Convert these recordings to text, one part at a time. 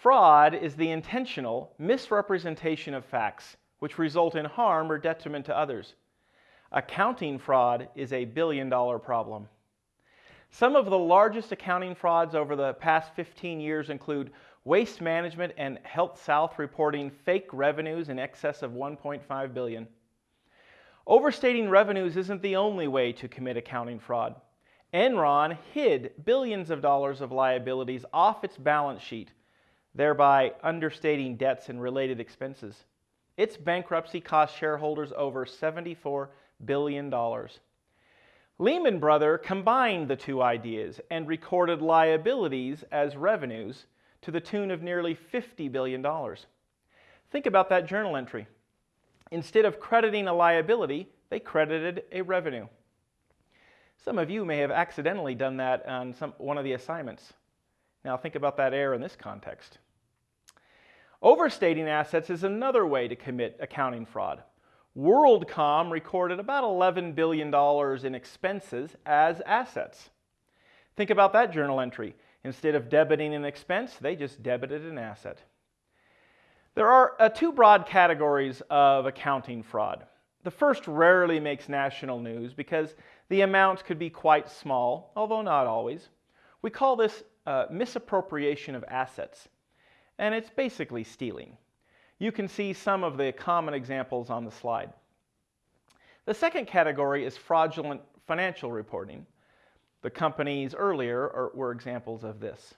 Fraud is the intentional misrepresentation of facts which result in harm or detriment to others. Accounting fraud is a billion dollar problem. Some of the largest accounting frauds over the past 15 years include Waste Management and HealthSouth reporting fake revenues in excess of 1.5 billion. Overstating revenues isn't the only way to commit accounting fraud. Enron hid billions of dollars of liabilities off its balance sheet, thereby understating debts and related expenses. Its bankruptcy cost shareholders over $74 billion. Lehman Brothers combined the two ideas and recorded liabilities as revenues to the tune of nearly $50 billion. Think about that journal entry. Instead of crediting a liability, they credited a revenue. Some of you may have accidentally done that on some, one of the assignments. Now think about that error in this context. Overstating assets is another way to commit accounting fraud. WorldCom recorded about $11 billion in expenses as assets. Think about that journal entry. Instead of debiting an expense, they just debited an asset. There are uh, two broad categories of accounting fraud. The first rarely makes national news because the amounts could be quite small, although not always. We call this uh, misappropriation of assets, and it's basically stealing. You can see some of the common examples on the slide. The second category is fraudulent financial reporting. The companies earlier are, were examples of this.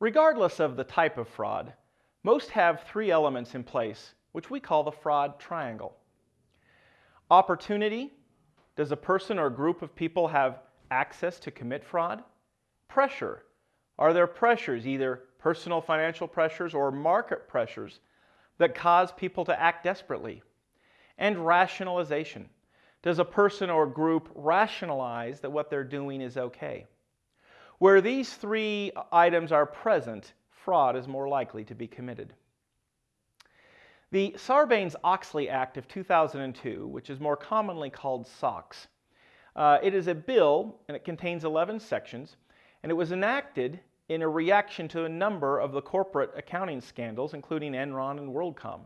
Regardless of the type of fraud, most have three elements in place, which we call the fraud triangle. Opportunity, does a person or group of people have access to commit fraud? Pressure, are there pressures, either personal financial pressures or market pressures, that cause people to act desperately? And rationalization, does a person or group rationalize that what they're doing is okay? Where these three items are present, fraud is more likely to be committed. The Sarbanes-Oxley Act of 2002, which is more commonly called SOX, uh, it is a bill and it contains 11 sections, and it was enacted in a reaction to a number of the corporate accounting scandals, including Enron and WorldCom.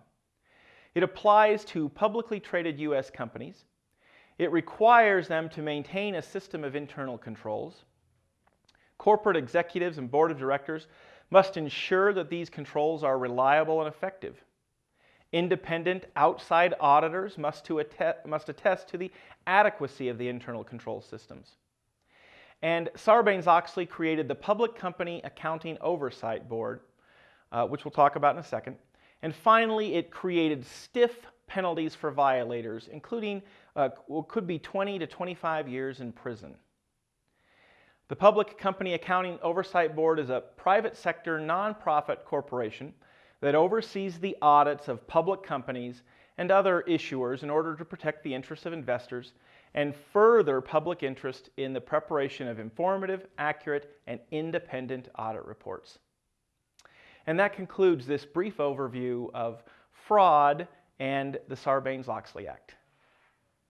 It applies to publicly traded U.S. companies. It requires them to maintain a system of internal controls. Corporate executives and board of directors must ensure that these controls are reliable and effective. Independent outside auditors must, attest, must attest to the adequacy of the internal control systems. And Sarbanes-Oxley created the Public Company Accounting Oversight Board, uh, which we'll talk about in a second. And finally, it created stiff penalties for violators, including uh, what could be 20 to 25 years in prison. The Public Company Accounting Oversight Board is a private sector nonprofit corporation that oversees the audits of public companies and other issuers in order to protect the interests of investors and further public interest in the preparation of informative, accurate, and independent audit reports. And that concludes this brief overview of fraud and the Sarbanes-Oxley Act.